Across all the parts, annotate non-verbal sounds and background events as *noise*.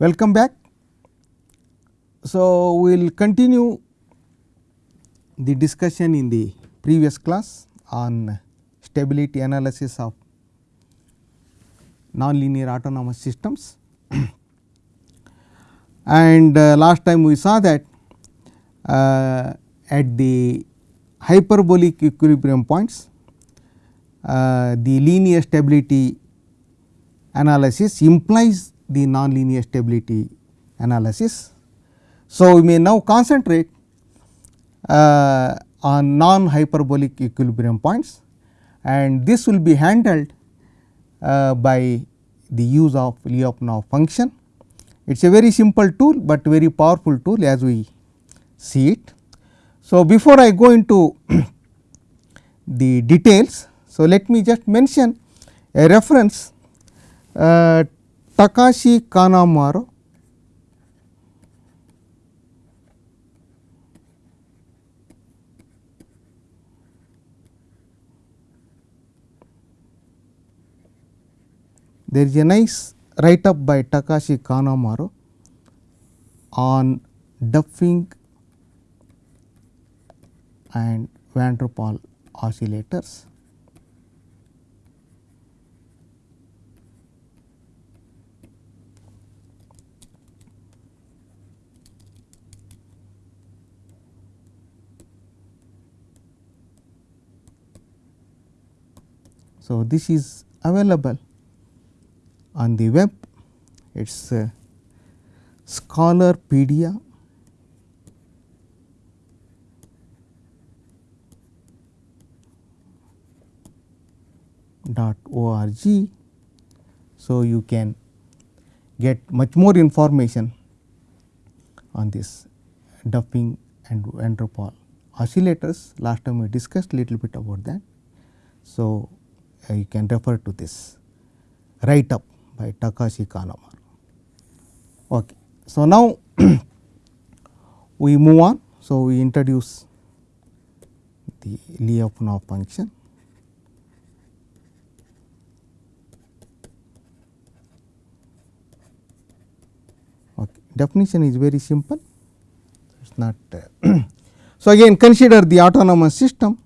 Welcome back. So, we will continue the discussion in the previous class on stability analysis of nonlinear autonomous systems. *clears throat* and uh, last time we saw that uh, at the hyperbolic equilibrium points, uh, the linear stability analysis implies the nonlinear stability analysis. So, we may now concentrate uh, on non hyperbolic equilibrium points and this will be handled uh, by the use of Lyapunov function. It is a very simple tool, but very powerful tool as we see it. So, before I go into *clears throat* the details, so let me just mention a reference uh, Takashi Kanamaru there is a nice write up by Takashi Kanamaru on Duffing and van der Pol oscillators. So, this is available on the web it is uh, Scholarpedia dot org. So, you can get much more information on this Duffing and van der oscillators. Last time we discussed little bit about that. So, you can refer to this write up by Takashi Kanamaru. Okay. So, now *clears throat* we move on. So, we introduce the Lyapunov function. Okay. Definition is very simple, it is not. Uh, *clears throat* so, again consider the autonomous system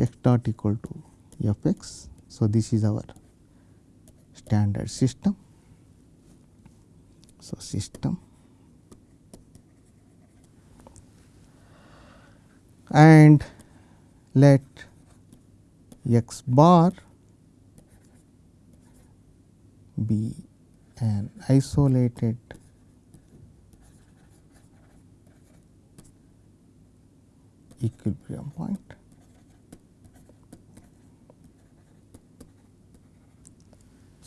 x dot equal to f x. So, this is our standard system. So, system and let x bar be an isolated equilibrium point.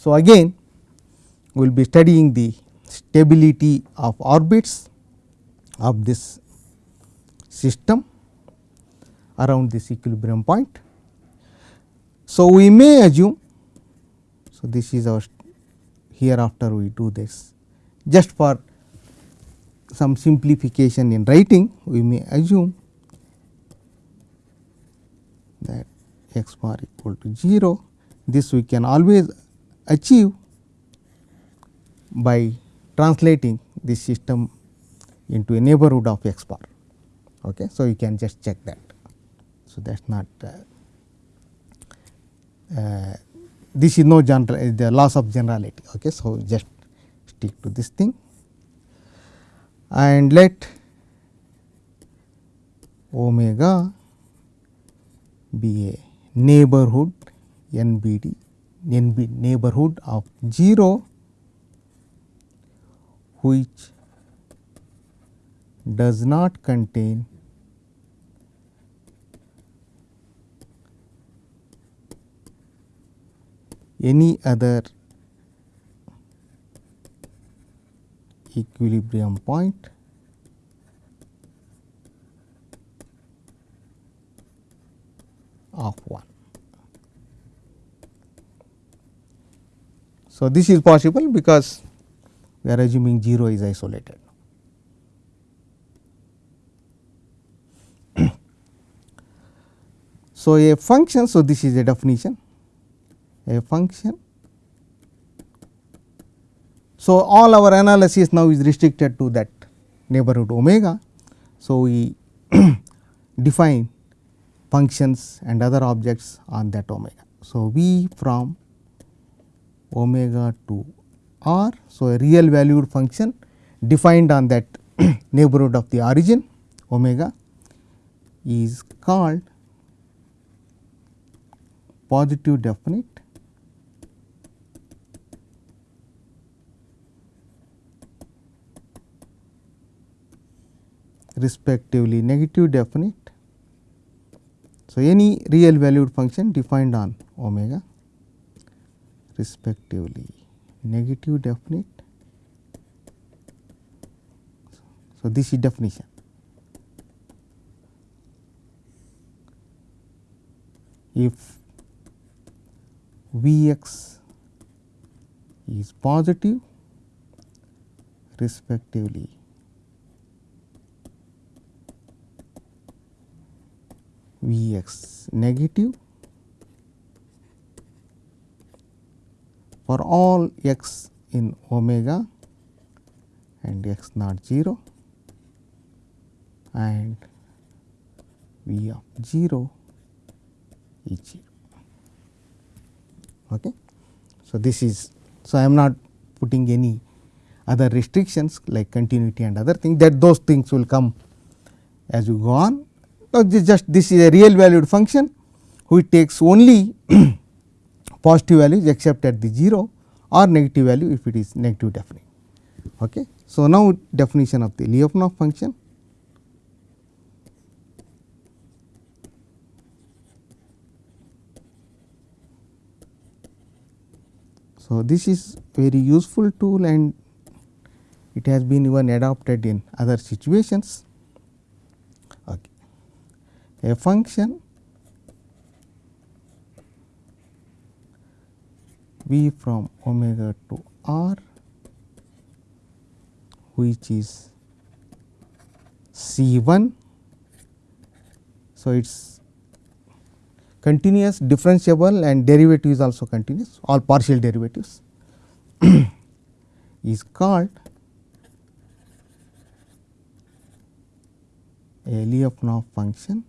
So, again we will be studying the stability of orbits of this system around this equilibrium point. So, we may assume, so this is our hereafter we do this just for some simplification in writing we may assume that x bar equal to 0 this we can always achieve by translating this system into a neighborhood of x bar. Okay. So, you can just check that. So, that is not uh, uh, this is no general the loss of generality. Okay. So, just stick to this thing and let omega be a neighborhood NBD NB neighborhood of 0 which does not contain any other equilibrium point of 1. So, this is possible because we are assuming 0 is isolated. *clears throat* so, a function, so this is a definition, a function. So, all our analysis now is restricted to that neighborhood omega. So, we *clears throat* define functions and other objects on that omega. So, V from omega to r. So, a real valued function defined on that *clears throat* neighborhood of the origin omega is called positive definite respectively negative definite. So, any real valued function defined on omega respectively negative definite. So, this is definition. If V x is positive respectively V x negative for all x in omega and x not 0 and V of 0 is 0. Okay. So, this is so I am not putting any other restrictions like continuity and other things that those things will come as you go on. So, this just this is a real valued function which takes only *clears throat* positive values except at the 0 or negative value if it is negative definite. Okay. So, now definition of the Lyapunov function. So, this is very useful tool and it has been even adopted in other situations. Okay. A function v from omega to r which is C 1. So, it is continuous differentiable and derivative is also continuous all partial derivatives *clears throat* is called a Lyapunov function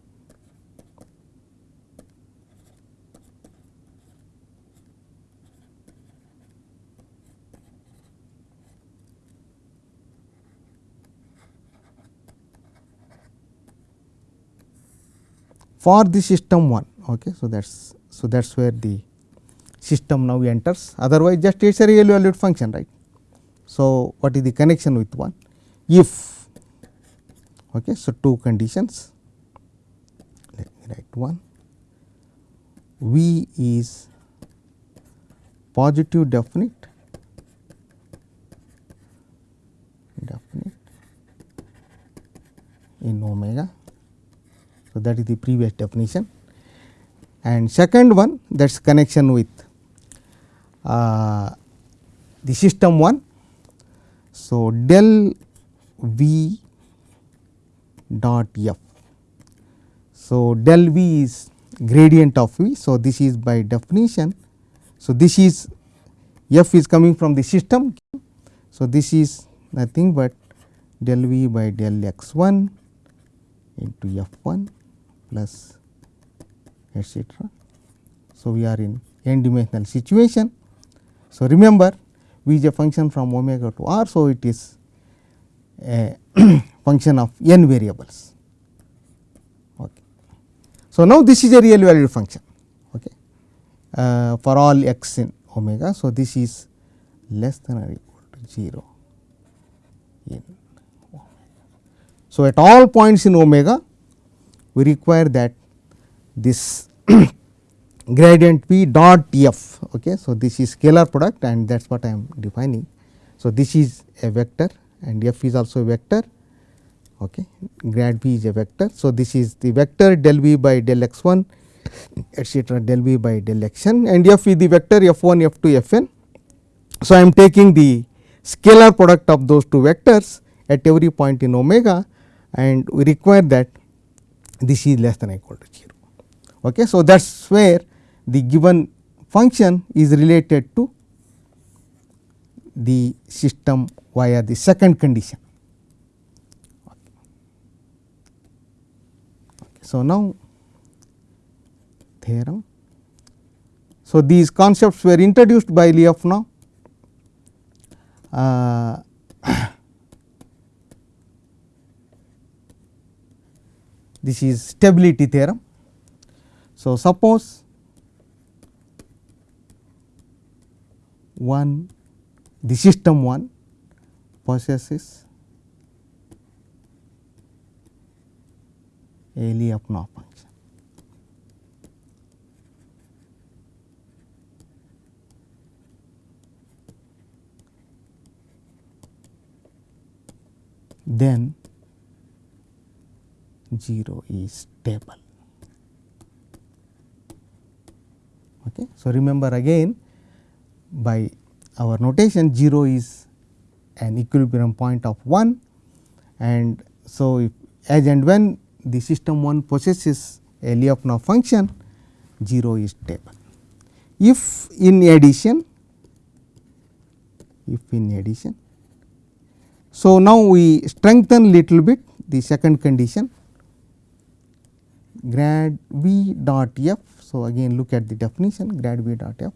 for the system 1. Okay. So, that is so that is where the system now enters otherwise just it is a real valued function right. So, what is the connection with 1 if okay. So, two conditions let me write 1 V is positive definite definite in omega. So, that is the previous definition and second one that is connection with uh, the system 1. So, del V dot f. So, del V is gradient of V. So, this is by definition. So, this is f is coming from the system. So, this is nothing but del V by del x 1 into f 1 plus etcetera. So, we are in n dimensional situation. So, remember V is a function from omega to r. So, it is a *clears throat* function of n variables. Okay. So, now this is a real valued function okay, uh, for all x in omega. So, this is less than or equal to 0 in omega. So, at all points in omega we require that this *coughs* gradient p dot f. Okay. So, this is scalar product and that is what I am defining. So, this is a vector and f is also a vector okay. grad v is a vector. So, this is the vector del v by del x 1 *coughs* etcetera del v by del x n and f is the vector f 1 f 2 f n. So, I am taking the scalar product of those two vectors at every point in omega and we require that this is less than equal to 0. Okay. So, that is where the given function is related to the system via the second condition. So, now theorem. So, these concepts were introduced by Lyapunov. Uh, this is stability theorem. So, suppose one the system 1 possesses a Lyapunov function. Then 0 is stable. Okay. So, remember again by our notation 0 is an equilibrium point of 1 and so if as and when the system 1 possesses a Lyapunov function 0 is stable. If in addition if in addition so now we strengthen little bit the second condition grad v dot f. So, again look at the definition grad v dot f.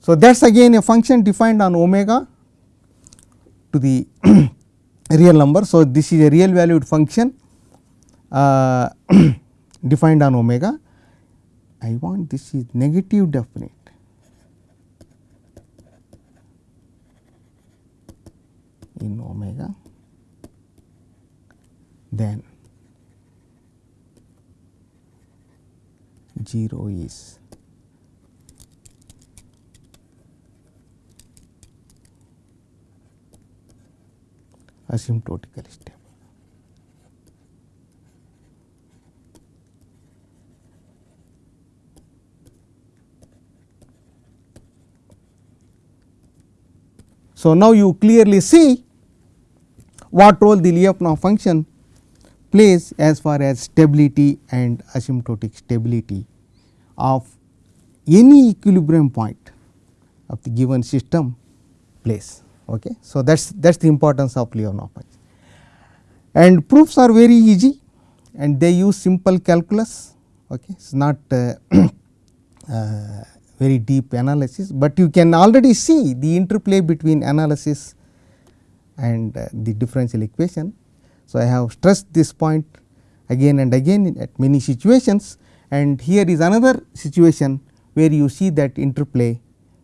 So, that is again a function defined on omega to the *coughs* real number. So, this is a real valued function uh, *coughs* defined on omega. I want this is negative definite. in omega then 0 is asymptotically stable. So, now you clearly see what role the Lyapunov function plays as far as stability and asymptotic stability of any equilibrium point of the given system place. Okay. So, that is that is the importance of Lyapunov function and proofs are very easy and they use simple calculus. Okay. It is not uh, *clears throat* uh, very deep analysis, but you can already see the interplay between analysis and uh, the differential equation. So, I have stressed this point again and again at many situations and here is another situation where you see that interplay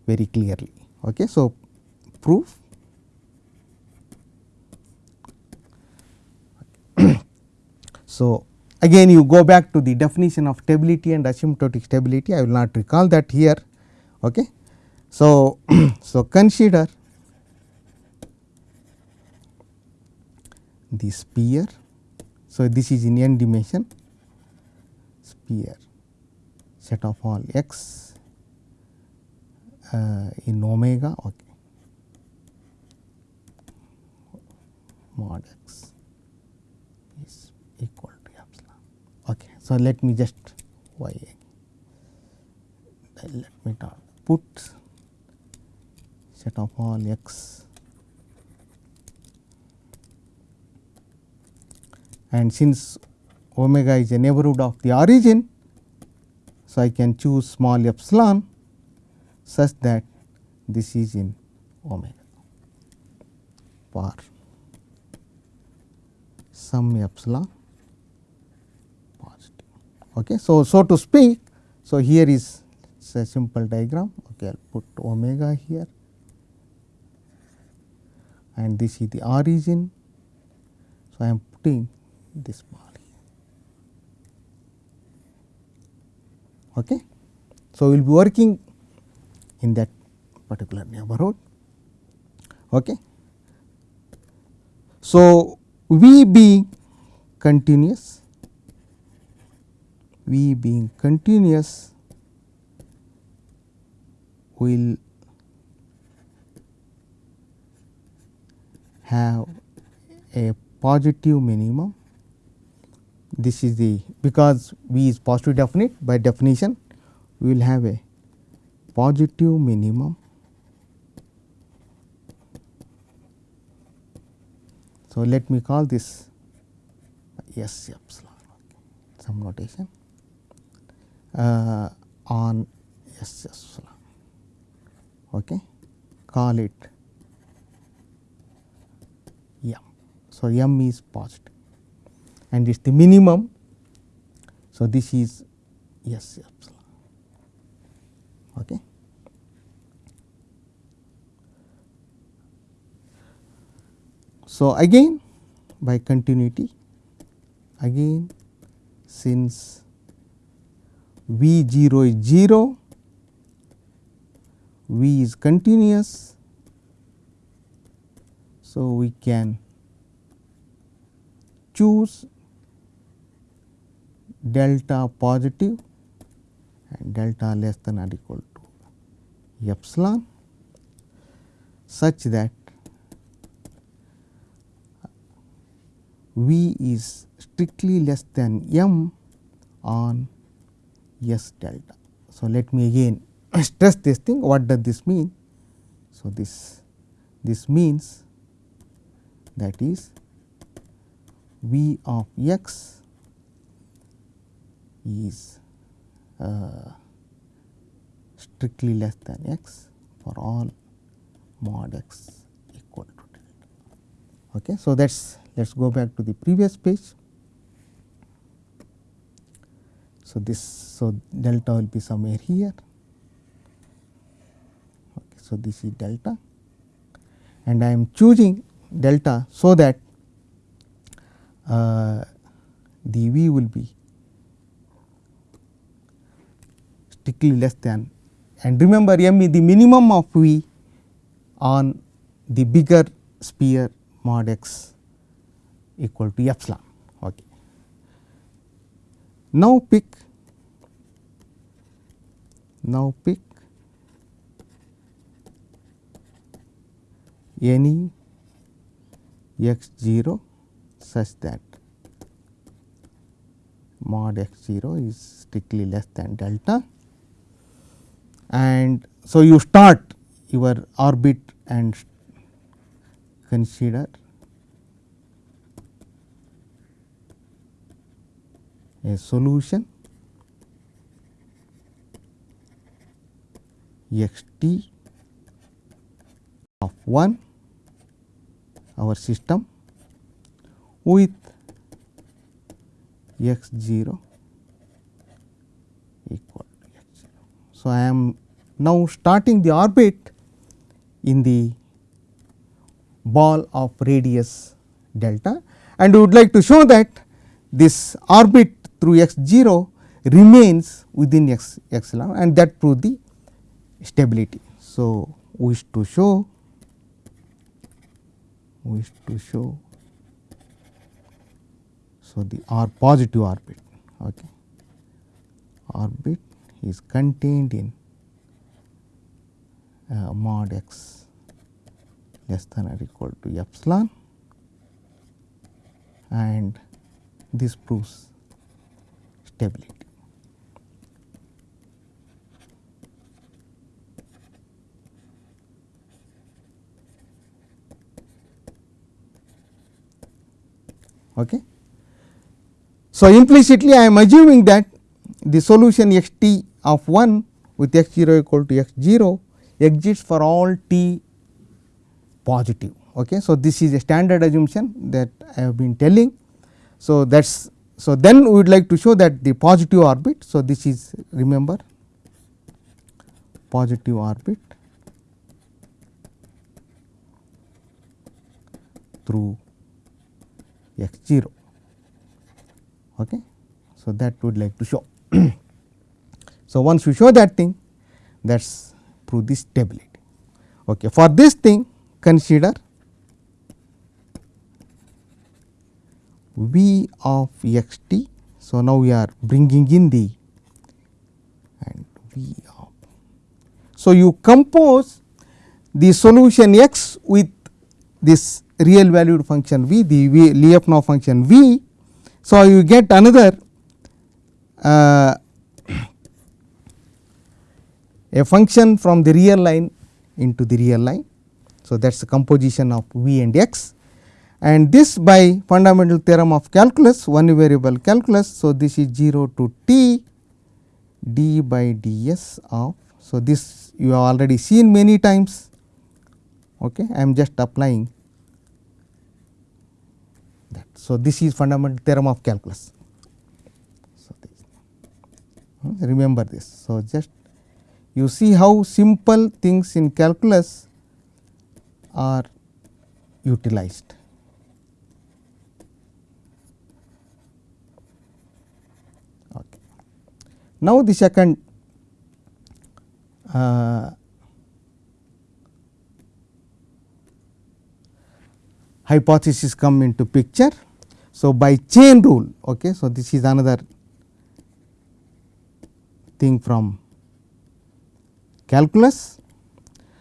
very clearly. Okay. So, proof *coughs* so, again you go back to the definition of stability and asymptotic stability I will not recall that here. Okay. So, *coughs* so consider the sphere. So, this is in n dimension sphere set of all x uh, in omega okay. mod x is equal to epsilon. Okay. So, let me just y let me put set of all x and since omega is a neighborhood of the origin. So, I can choose small epsilon such that this is in omega for some epsilon positive. Okay. So, so to speak, so here is a simple diagram. Okay, I will put omega here and this is the origin. So, I am putting this bar Okay. So, we will be working in that particular neighborhood. Okay. So, V being continuous, V being continuous will have a positive minimum this is the because V is positive definite by definition we will have a positive minimum So, let me call this S epsilon some notation uh, on S epsilon okay call it m. So, m is positive and is the minimum. So, this is S epsilon. Okay. So, again by continuity again since V 0 is 0, V is continuous. So, we can choose delta positive and delta less than or equal to epsilon such that V is strictly less than m on S delta. So, let me again *coughs* stress this thing what does this mean. So, this this means that is V of x is uh, strictly less than x for all mod x equal to delta. Okay. So, that is let us go back to the previous page. So, this so delta will be somewhere here. Okay, so, this is delta and I am choosing delta so that uh, the v will be strictly less than and remember m is the minimum of v on the bigger sphere mod x equal to epsilon. Okay. Now, pick now pick any x 0 such that mod x 0 is strictly less than delta and so you start your orbit and consider a solution x t of 1 our system with x 0 equal to x 0. So, I am now starting the orbit in the ball of radius delta and we would like to show that this orbit through x 0 remains within x epsilon and that proves the stability. So, wish to show wish to show so the r positive orbit okay orbit is contained in uh, mod x less than or equal to epsilon and this proves stability. Okay. So, implicitly I am assuming that the solution x t of 1 with x 0 equal to x 0 exists for all t positive. Okay. So, this is a standard assumption that I have been telling. So, that is so then we would like to show that the positive orbit. So, this is remember positive orbit through x 0. Okay. So, that would like to show. *clears throat* so, once you show that thing that is prove the stability. Okay. For this thing consider v of x t. So, now we are bringing in the and v of. So, you compose the solution x with this real valued function v the v Lyapunov function v. So, you get another uh, a function from the real line into the real line. So, that is the composition of v and x and this by fundamental theorem of calculus one variable calculus. So, this is 0 to t d by ds of. So, this you have already seen many times okay. I am just applying that. So, this is fundamental theorem of calculus. So, this, uh, remember this. So, just you see how simple things in calculus are utilized. Okay. Now, the second uh, hypothesis come into picture. So, by chain rule, okay, so this is another thing from calculus.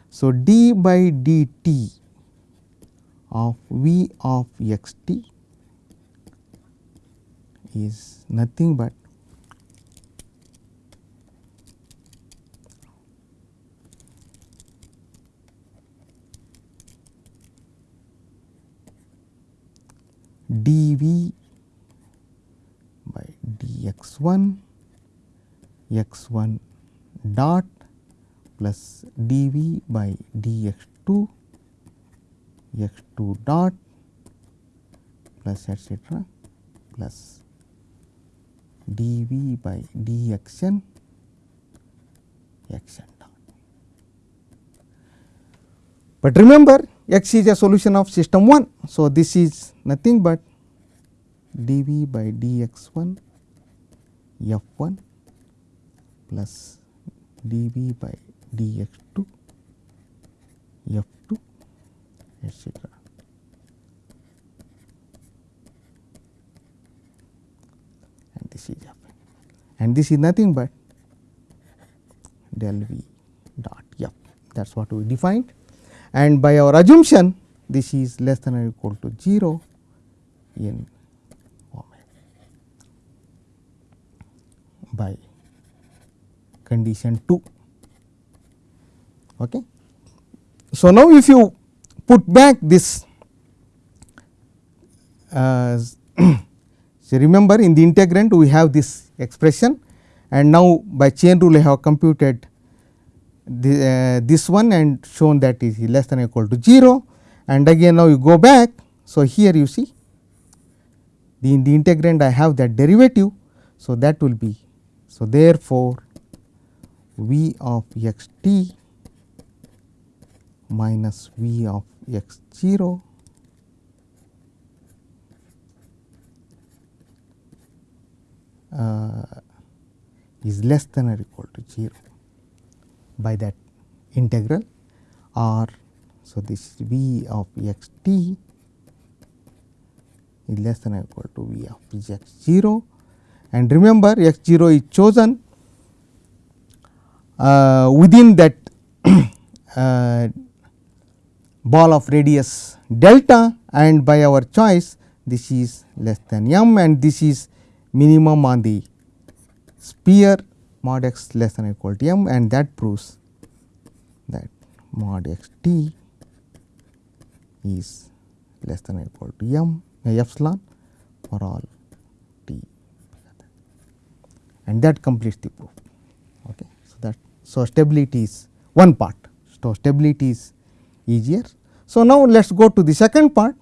So, d by dt of v of x t is nothing but dv by dx 1 x 1 dot plus dv by dx 2 x 2 dot plus etcetera plus dv by dxn xn dot. But remember x is a solution of system 1. So, this is nothing but dv by dx 1 f 1 plus dv by dx 2 f 2 etcetera. And this is and this is nothing but del v dot f that is what we defined and by our assumption this is less than or equal to 0 in by condition 2. Okay. So, now if you put back this uh, *coughs* so remember in the integrand we have this expression and now by chain rule I have computed the, uh, this one and shown that is less than or equal to 0 and again now you go back. So, here you see the in the integrand I have that derivative. So, that will be so therefore, v of x t minus v of x 0 uh, is less than or equal to 0 by that integral or so this v of x t is less than or equal to v of x 0 and remember x 0 is chosen uh, within that *coughs* uh, ball of radius delta and by our choice this is less than m and this is minimum on the sphere mod x less than or equal to m and that proves that mod x t is less than or equal to m epsilon for all t and that completes the proof. Okay. So, that so stability is one part. So, stability is easier. So, now let us go to the second part.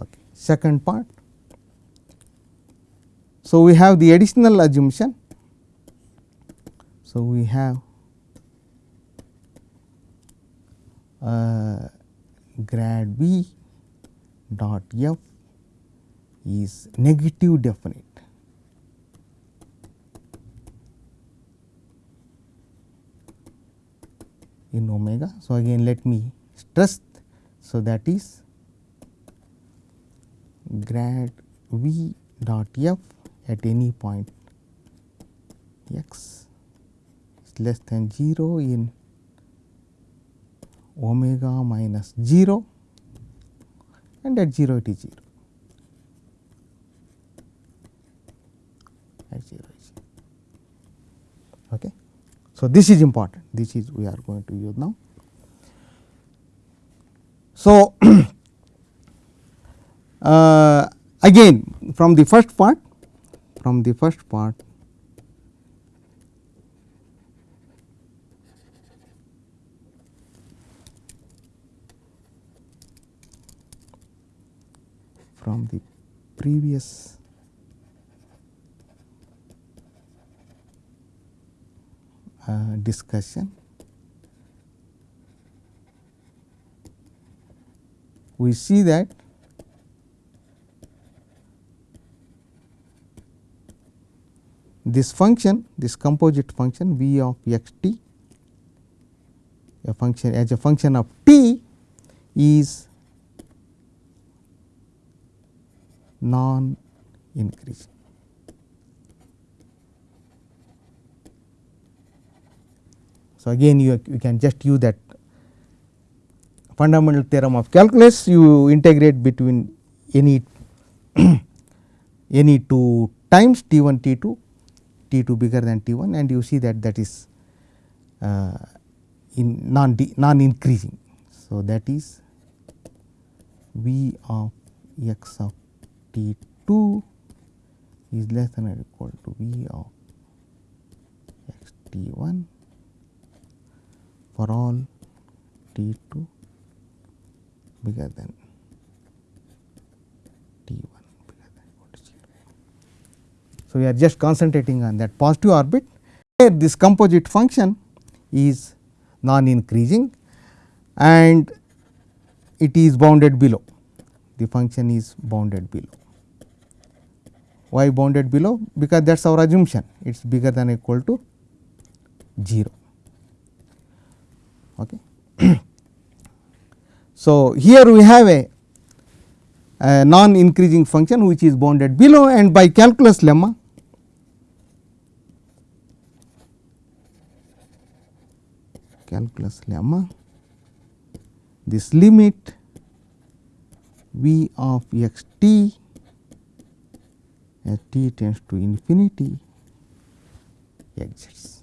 Okay. Second part. So, we have the additional assumption. So, we have uh, grad v dot f is negative definite. In omega. So, again let me stress. So, that is grad v dot f at any point x is less than 0 in omega minus 0 and at 0 it is 0 at 0 is 0. Okay. So, this is important this is we are going to use now. So, *clears throat* uh, again from the first part from the first part from the previous discussion we see that this function this composite function v of x t a function as a function of t is non increasing. So, again you, you can just use that fundamental theorem of calculus you integrate between any *clears throat* any two times t 1 t 2 t 2 bigger than t 1 and you see that that is uh, in non non increasing. So, that is v of x of t 2 is less than or equal to v of x t 1 for all t 2 bigger than t 1 bigger than equal to 0. So, we are just concentrating on that positive orbit where this composite function is non increasing and it is bounded below the function is bounded below. Why bounded below? Because that is our assumption it is bigger than equal to 0. Okay. *clears throat* so, here we have a, a non increasing function which is bounded below and by calculus lemma calculus lemma this limit v of x t as t tends to infinity exists.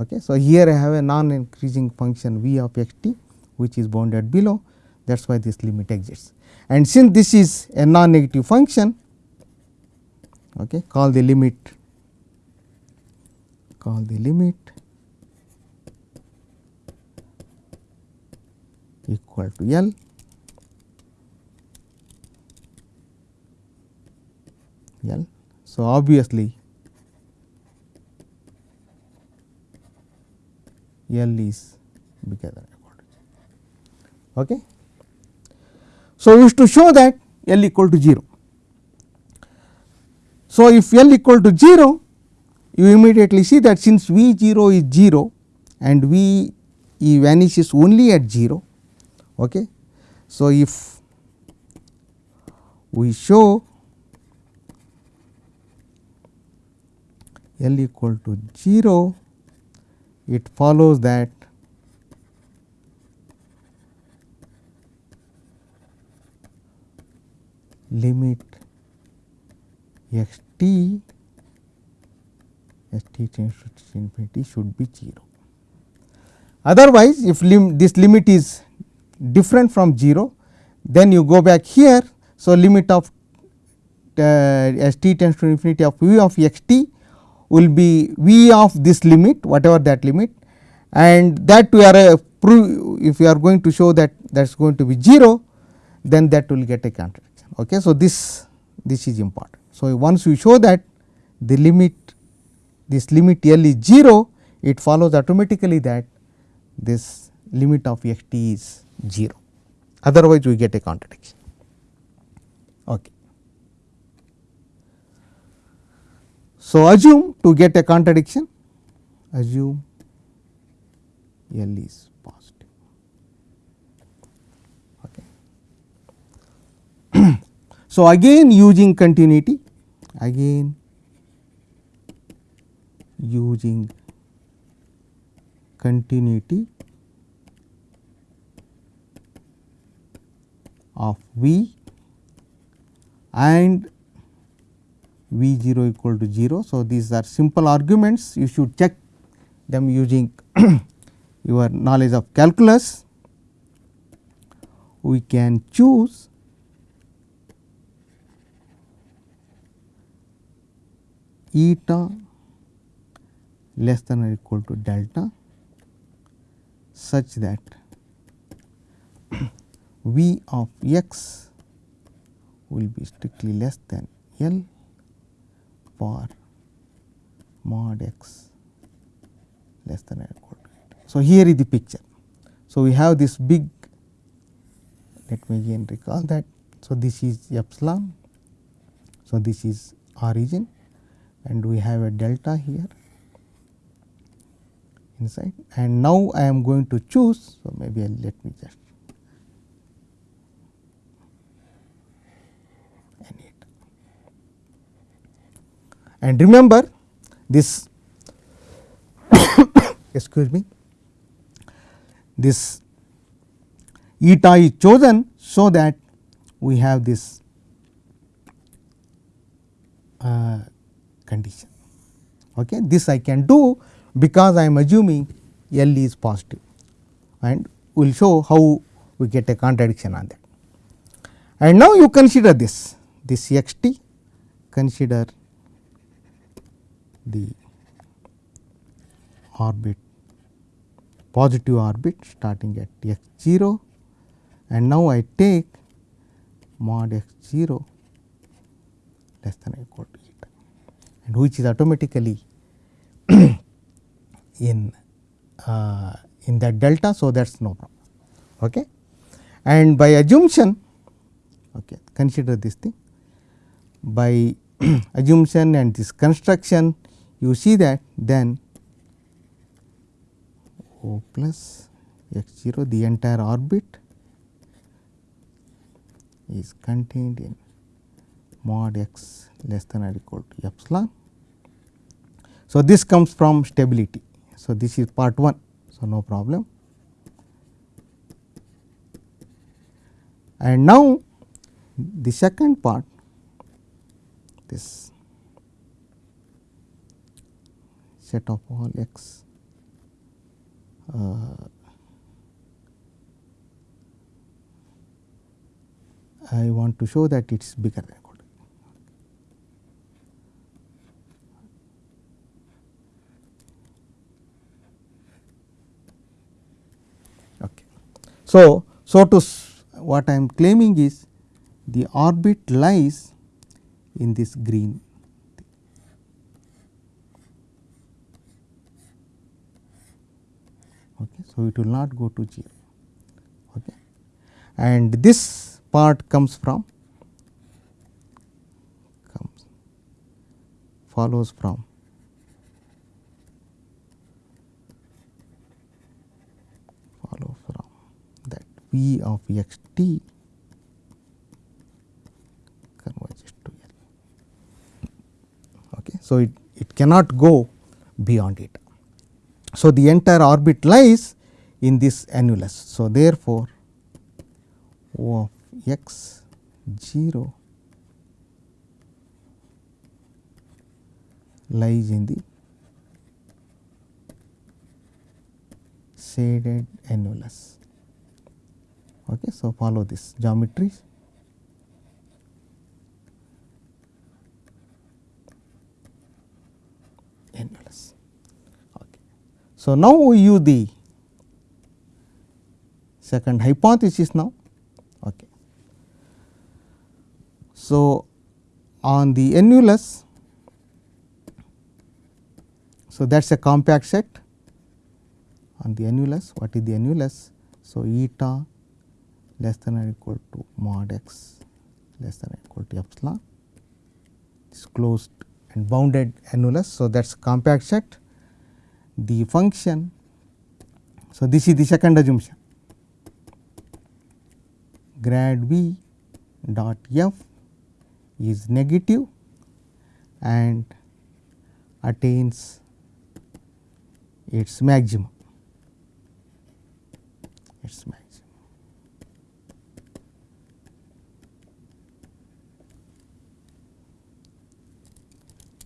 Okay. So, here I have a non increasing function v of x t which is bounded below that is why this limit exists. And since this is a non negative function okay, call the limit call the limit equal to L L. So, obviously, L is bigger than okay. So, we used to show that L equal to 0. So, if L equal to 0 you immediately see that since V 0 is 0 and V e vanishes only at 0. Okay. So, if we show L equal to 0, it follows that limit x t as t tends to infinity should be 0. Otherwise, if lim this limit is different from 0, then you go back here. So, limit of uh, as t tends to infinity of v of x t will be v of this limit whatever that limit and that we are uh, prove if we are going to show that that is going to be 0 then that will get a contradiction. Okay. So, this this is important. So, once we show that the limit this limit L is 0 it follows automatically that this limit of x t is 0 otherwise we get a contradiction. Okay. So, assume to get a contradiction assume L is positive. Okay. *clears throat* so, again using continuity again using continuity of V and V 0 equal to 0. So, these are simple arguments you should check them using *clears throat* your knowledge of calculus. We can choose eta less than or equal to delta such that *clears throat* V of x will be strictly less than L for mod x less than or equal to it. So, here is the picture. So, we have this big let me again recall that. So, this is epsilon. So, this is origin and we have a delta here inside and now I am going to choose. So, maybe I'll let me just and remember this *coughs* excuse me this eta is chosen so that we have this uh, condition. Okay. This I can do because I am assuming L is positive and we will show how we get a contradiction on that. And now you consider this, this x t, consider the orbit positive orbit starting at x 0 and now I take mod x 0 less than or equal to eta and which is automatically *clears throat* in uh, in that delta. So, that is no problem. Okay. And by assumption okay, consider this thing by *clears throat* assumption and this construction you see that then O plus x 0 the entire orbit is contained in mod x less than or equal to epsilon. So, this comes from stability. So, this is part 1. So, no problem. And now, the second part this set of all x uh, I want to show that it is bigger than equal to. Okay. So, so to what I am claiming is the orbit lies in this green okay. So, it will not go to 0 okay. and this part comes from comes follows from follow from that V of x t converges to L. Okay. So, it, it cannot go beyond it. So, the entire orbit lies in this annulus. So, therefore, O of x 0 lies in the shaded annulus. Okay. So, follow this geometry. annulus. Okay. So, now we use the second hypothesis now. Okay. So, on the annulus, so that is a compact set on the annulus. What is the annulus? So, eta less than or equal to mod x less than or equal to epsilon is closed and bounded annulus. So, that is compact set. The function, so this is the second assumption grad v dot f is negative and attains its maximum its maximum.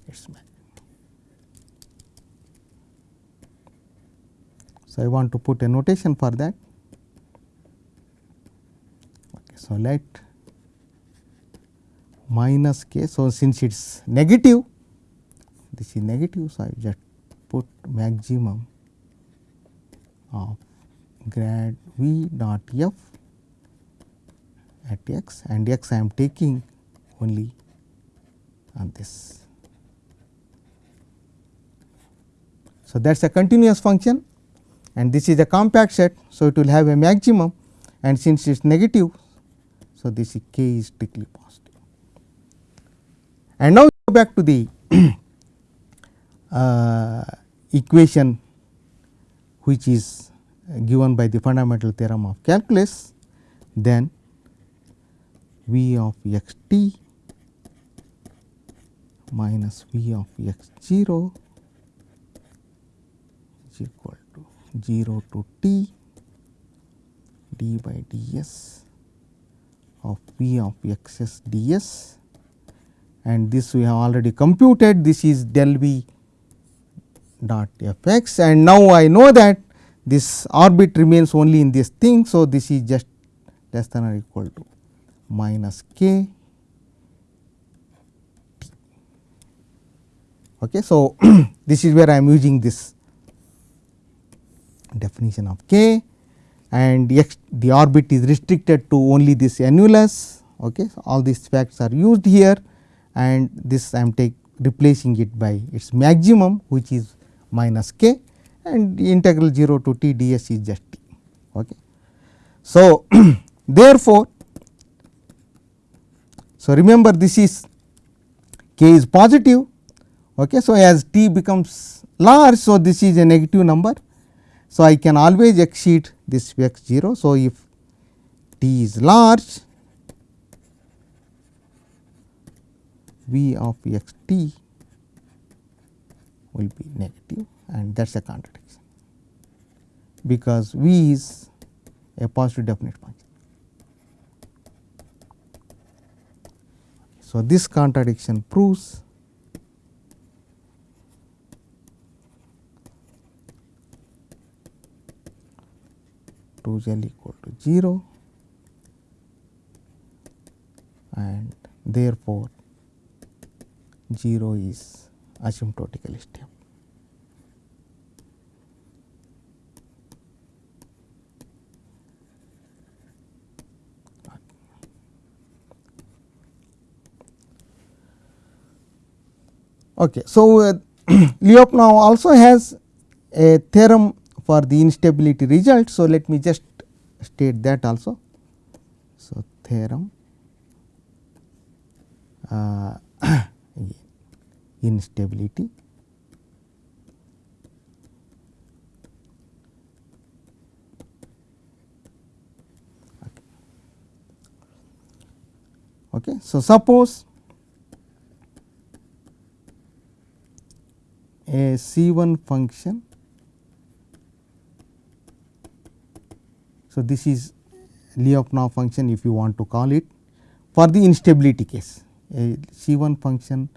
its maximum. So, I want to put a notation for that. Okay, so, let minus k. So, since it is negative, this is negative. So, I just put maximum of grad v dot f at x and x I am taking only on this. So, that is a continuous function and this is a compact set. So, it will have a maximum and since it is negative. So, this k is strictly positive. And now, go back to the *clears throat* uh, equation which is given by the fundamental theorem of calculus, then v of x t minus v of x 0 is equal to 0 to t d by ds of v of x s ds and this we have already computed this is del v dot f x and now I know that this orbit remains only in this thing. So, this is just less than or equal to minus k t. Okay. So, *clears throat* this is where I am using this definition of k and x the orbit is restricted to only this annulus. Okay. So, all these facts are used here and this I am take replacing it by its maximum which is minus k and integral 0 to t ds is just t. Okay. So, *clears throat* therefore, so remember this is k is positive. Okay. So, as t becomes large, so this is a negative number. So, I can always exceed this x 0. So, if t is large v of x t will be negative and that is a contradiction, because v is a positive definite function. So, this contradiction proves two z equal to 0 and therefore, 0 is asymptotically stable. Okay. So, uh, *clears throat* Lyapunov also has a theorem for the instability result. So, let me just state that also. So, theorem uh, *coughs* instability okay. So, suppose a C 1 function. So, this is Lyapunov function if you want to call it. For the instability case a C 1 function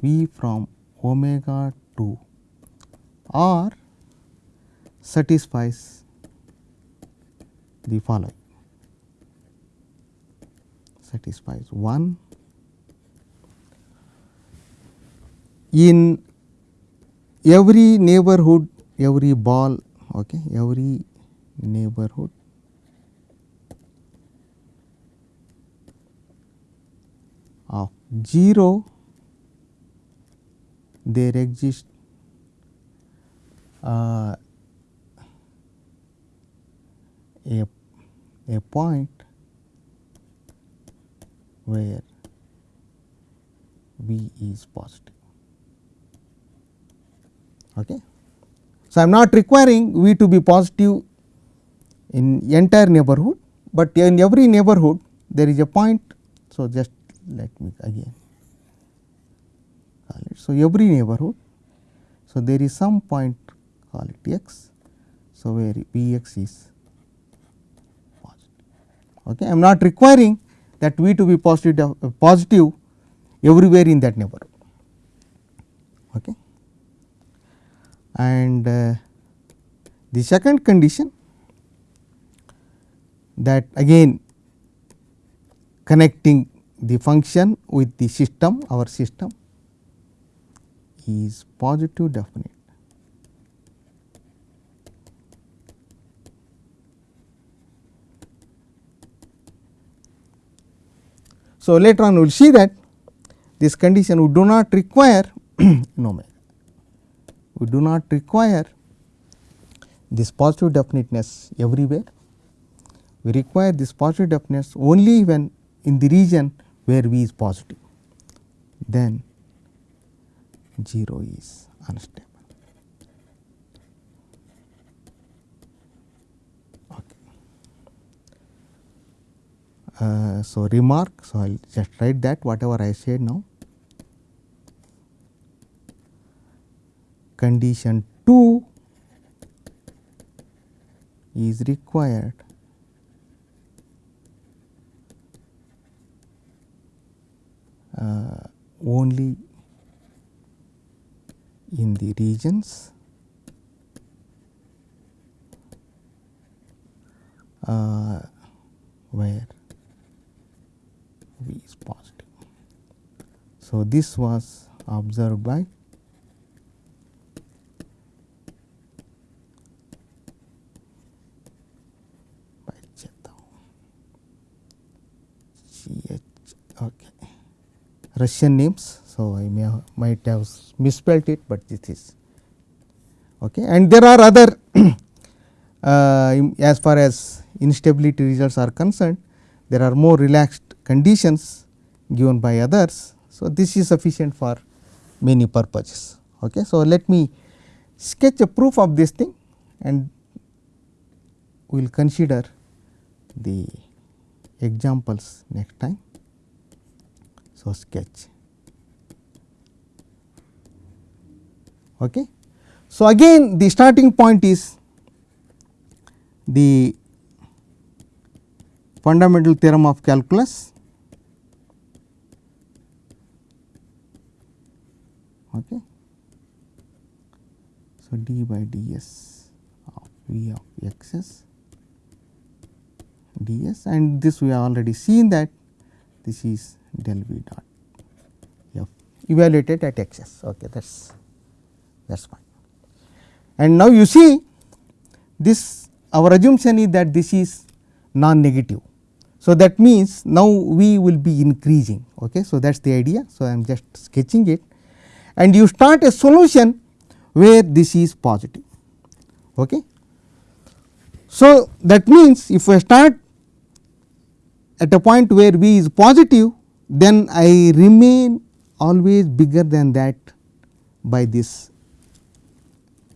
v from omega to r satisfies the following. Satisfies 1 in every neighborhood every ball okay every neighborhood of 0 there exists uh, a, a point where V is positive. Okay. So, I am not requiring V to be positive in entire neighborhood, but in every neighborhood there is a point. So, just let me again call it. So, every neighborhood. So, there is some point call it x. So, where V x is positive. Okay. I am not requiring that V to be positive, positive everywhere in that neighborhood. Okay. And uh, the second condition that again connecting the function with the system our system is positive definite. So, later on we will see that this condition we do not require *clears throat* no we do not require this positive definiteness everywhere. We require this positive definiteness only when in the region where V is positive, then 0 is unstable. Okay. Uh, so, remark, so I will just write that whatever I said now. Condition 2 is required uh, only in the regions uh, where V is positive. So, this was observed by by okay. Russian names. So, I may have, might have misspelled it, but this is okay. And there are other *clears throat* uh, as far as instability results are concerned, there are more relaxed conditions given by others. So, this is sufficient for many purposes. Okay. So, let me sketch a proof of this thing and we will consider the examples next time. So, sketch. Okay. So, again the starting point is the fundamental theorem of calculus okay. So, d by ds of v of x s ds and this we have already seen that this is del v dot f evaluated at x s okay that is that is fine. And now you see this our assumption is that this is non negative. So, that means now v will be increasing okay. So, that is the idea. So, I am just sketching it and you start a solution where this is positive. Okay. So, that means if I start at a point where v is positive then I remain always bigger than that by this.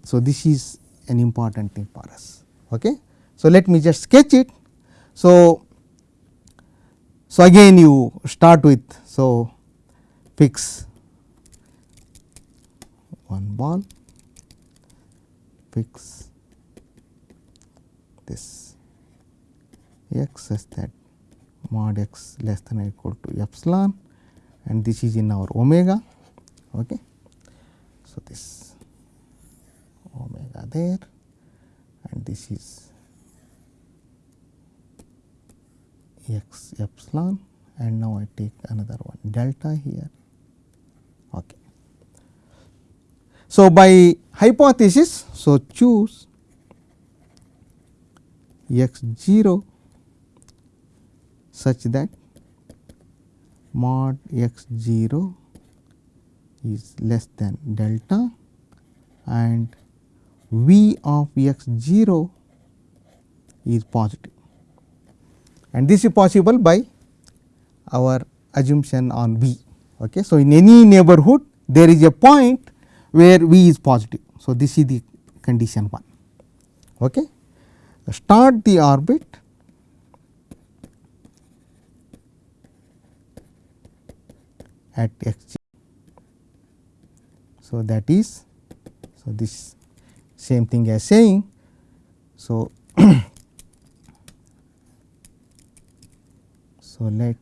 So, this is an important thing for us. Okay. So, let me just sketch it. So, so again you start with so fix one ball fix this x such that mod x less than or equal to epsilon and this is in our omega. Okay. So, this omega there and this is x epsilon and now I take another one delta here. Okay. So, by hypothesis, so choose x 0 such that mod x 0 is less than delta and v of x 0 is positive. and this is possible by our assumption on v. Okay. So, in any neighborhood there is a point where v is positive. So, this is the condition 1. Okay. Start the orbit at x. So, that is so this same thing as saying. So, *coughs* so let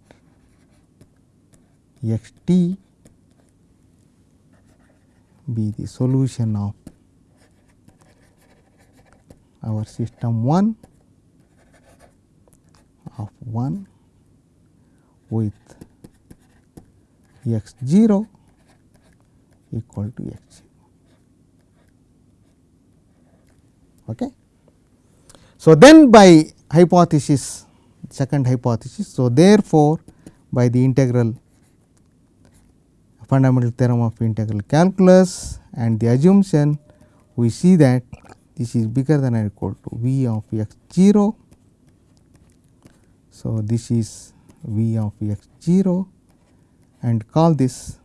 x t be the solution of our system 1 of 1 with x 0 equal to x 0. Okay. So, then by hypothesis second hypothesis. So, therefore, by the integral fundamental theorem of integral calculus and the assumption we see that this is bigger than or equal to v of x 0. So, this is v of x 0 and call this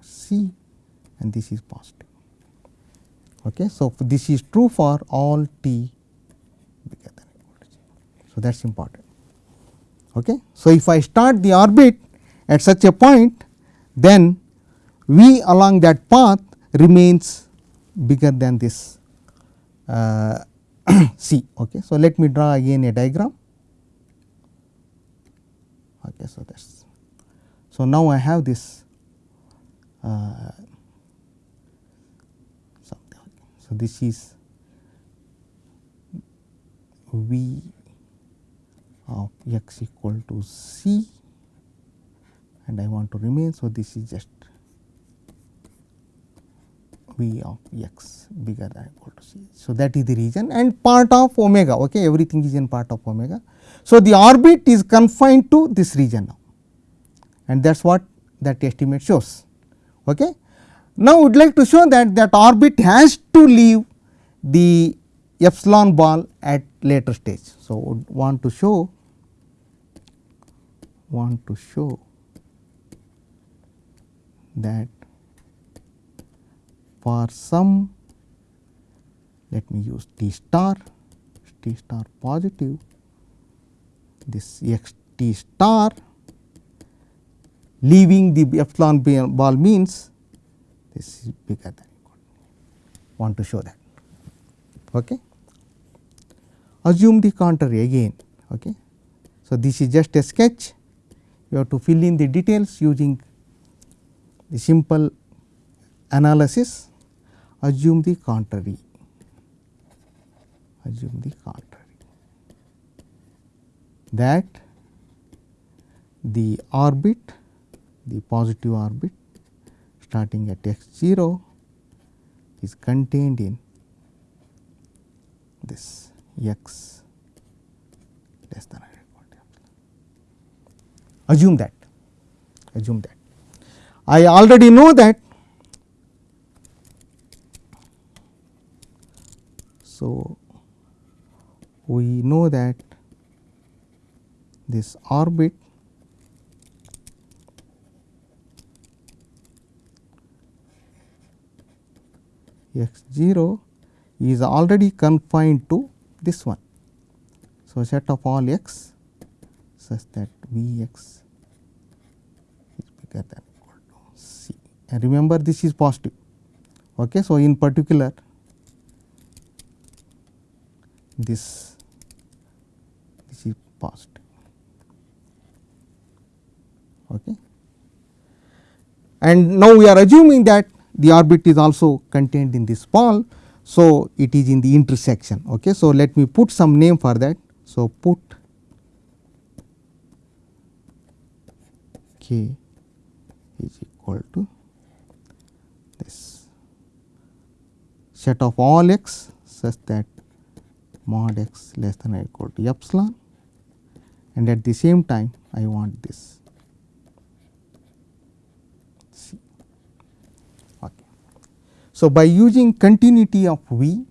c and this is positive. Okay. So, this is true for all t bigger than equal to 0. So, that is important. Okay. So, if I start the orbit at such a point then v along that path remains bigger than this uh, *coughs* c. Okay. So, let me draw again a diagram. Okay. So, that is so now I have this uh. So, this is v of x equal to c and I want to remain. So, this is just v of x bigger than equal to c. So, that is the region and part of omega okay everything is in part of omega. So, the orbit is confined to this region now and that is what that estimate shows. Okay. Now, we would like to show that that orbit has to leave the epsilon ball at later stage. So, would want to show want to show that for some let me use T star T star positive this x T star leaving the epsilon ball means this is bigger than want to show that. Okay. Assume the contrary again. Okay. So, this is just a sketch you have to fill in the details using the simple analysis assume the contrary assume the contrary that the orbit the positive orbit starting at x 0 is contained in this x less than or equal to epsilon. Assume that assume that. I already know that. So, we know that this orbit x 0 is already confined to this one. So, set of all x such that V x is bigger than equal to c and remember this is positive. Okay. So, in particular this this is positive. Okay. And now we are assuming that the orbit is also contained in this ball. So, it is in the intersection. Okay. So, let me put some name for that. So, put k is equal to this set of all x such that mod x less than or equal to epsilon and at the same time I want this c. Okay. So, by using continuity of V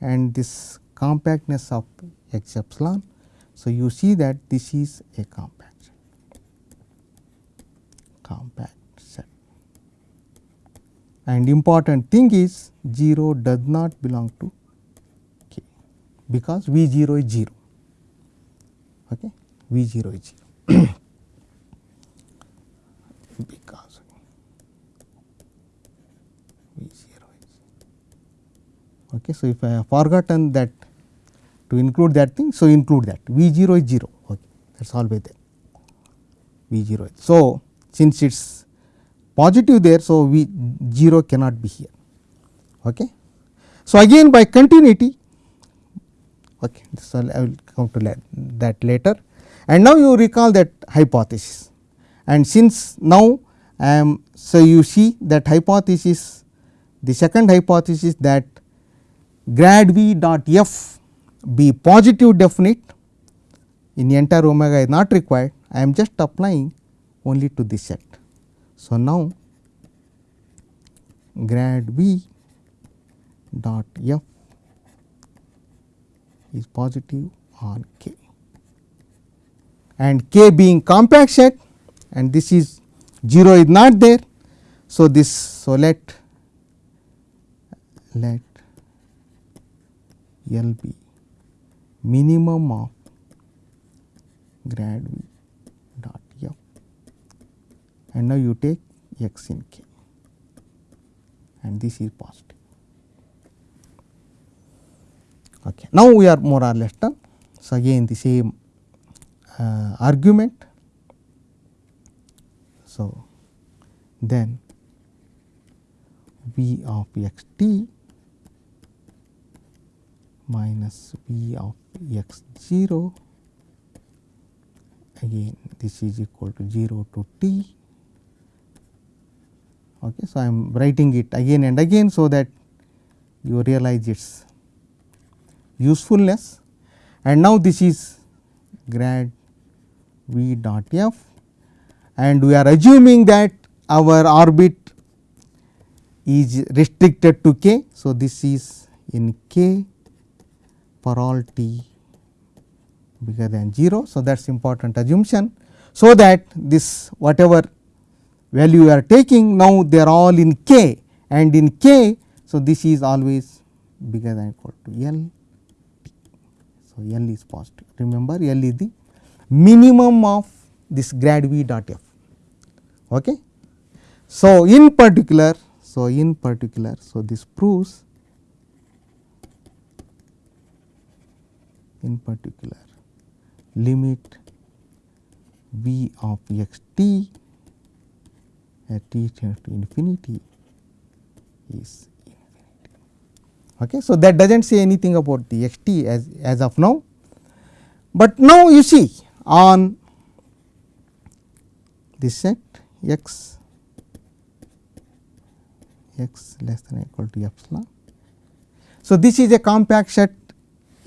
and this compactness of x epsilon, so you see that this is a compact set, compact set. And important thing is 0 does not belong to k because V 0 is 0, okay. V 0 is 0 *clears throat* because V 0 is 0. Okay. So, if I have forgotten that to include that thing, so include that V 0 is 0, okay. that is always there V 0 is. So, since it is positive there. So, V 0 cannot be here. Okay. So, again by continuity okay, so I will come to that later and now you recall that hypothesis and since now I am so you see that hypothesis the second hypothesis that grad v dot f be positive definite in entire omega is not required I am just applying only to this set. So, now grad v dot f is positive on k and k being compact set and this is 0 is not there. So, this so let let L be minimum of grad v dot f and now you take x in k and this is positive. Okay. Now, we are more or less done. So, again the same uh, argument. So, then v of x t minus v of x 0 again this is equal to 0 to t. Okay. So, I am writing it again and again, so that you realize its usefulness and now this is grad v dot f and we are assuming that our orbit is restricted to k. So, this is in k for all t bigger than 0. So, that is important assumption. So, that this whatever value you are taking now they are all in k and in k. So, this is always bigger than equal to L so, L is positive remember L is the minimum of this grad v dot f. Okay. So, in particular, so in particular, so this proves in particular limit v of x t at t tends to infinity is Okay. So, that does not say anything about the x t as, as of now, but now you see on this set x x less than or equal to epsilon. So, this is a compact set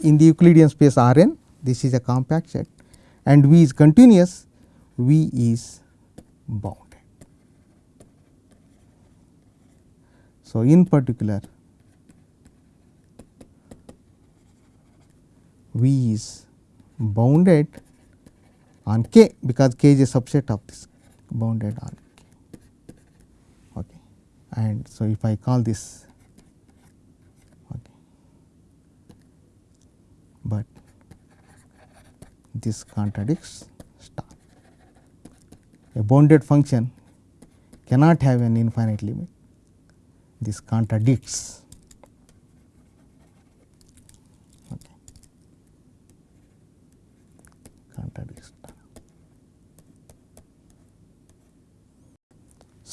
in the Euclidean space R n, this is a compact set and V is continuous, V is bounded. So, in particular V is bounded on K because K is a subset of this bounded on K. Okay. And so, if I call this but this contradicts star. A bounded function cannot have an infinite limit, this contradicts.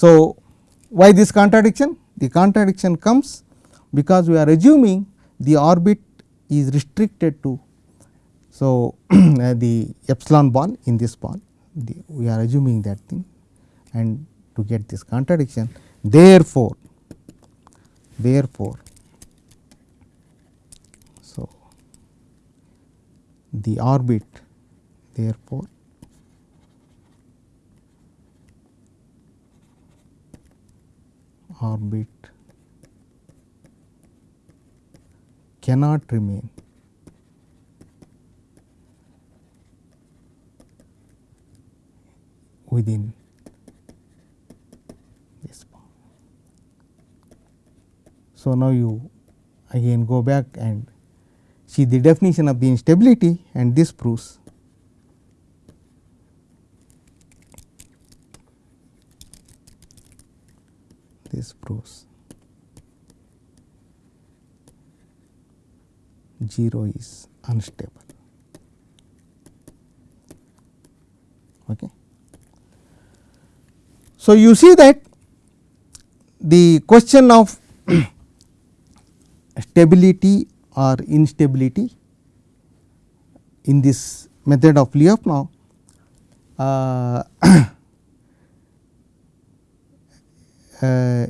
So, why this contradiction? The contradiction comes because we are assuming the orbit is restricted to. So, *clears throat* the epsilon ball in this ball the, we are assuming that thing and to get this contradiction therefore, therefore, so the orbit therefore, orbit cannot remain within this bound. So, now you again go back and see the definition of the instability and this proves this proves 0 is unstable. Okay. So, you see that the question of *clears throat* stability or instability in this method of Lyapunov uh, *clears throat* uh,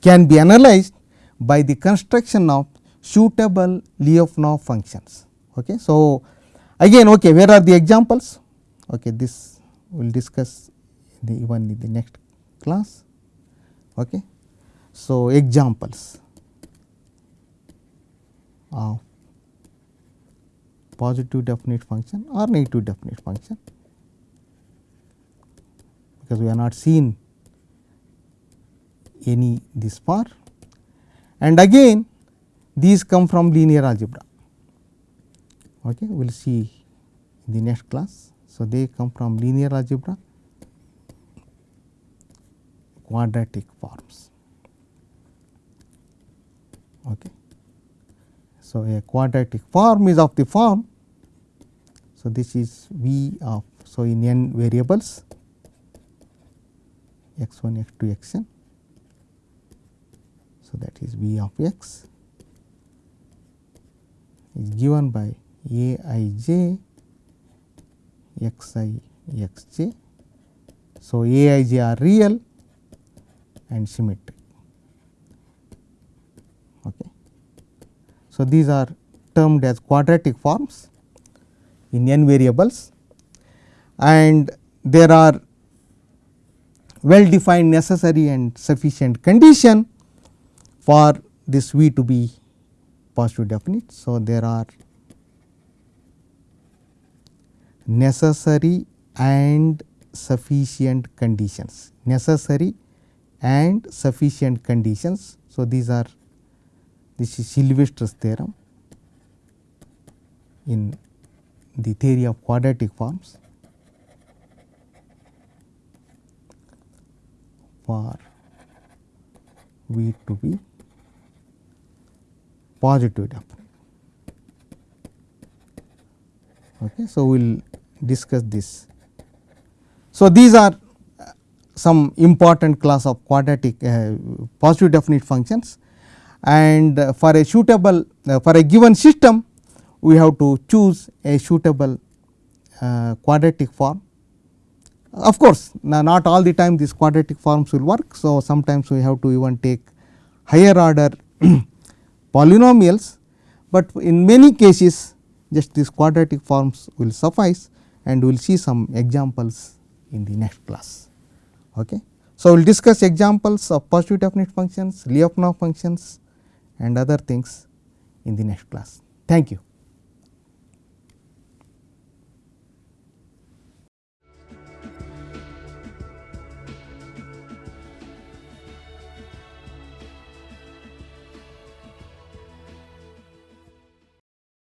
can be analyzed by the construction of suitable Lyapunov functions. Okay. So, again okay, where are the examples? Okay, this we will discuss in the even in the next class. Okay. So, examples of positive definite function or negative definite function because we have not seen any this far and again these come from linear algebra. Okay, we will see in the next class. So, they come from linear algebra quadratic forms. Okay. So, a quadratic form is of the form. So, this is V of so in n variables x 1 x 2 x n. So, that is V of x is given by a i j x i x j. So, a i j are real and symmetric. Okay. So, these are termed as quadratic forms in n variables and there are well defined necessary and sufficient condition for this V to be positive definite. So, there are necessary and sufficient conditions necessary and sufficient conditions. So, these are this is Sylvester's theorem in the theory of quadratic forms for V to be positive definite. Okay. So, we will discuss this. So, these are some important class of quadratic uh, positive definite functions and uh, for a suitable uh, for a given system we have to choose a suitable uh, quadratic form. Of course, not all the time these quadratic forms will work. So, sometimes we have to even take higher order *clears throat* polynomials, but in many cases just these quadratic forms will suffice and we will see some examples in the next class. Okay. So, we will discuss examples of positive definite functions, Lyapunov functions and other things in the next class. Thank you.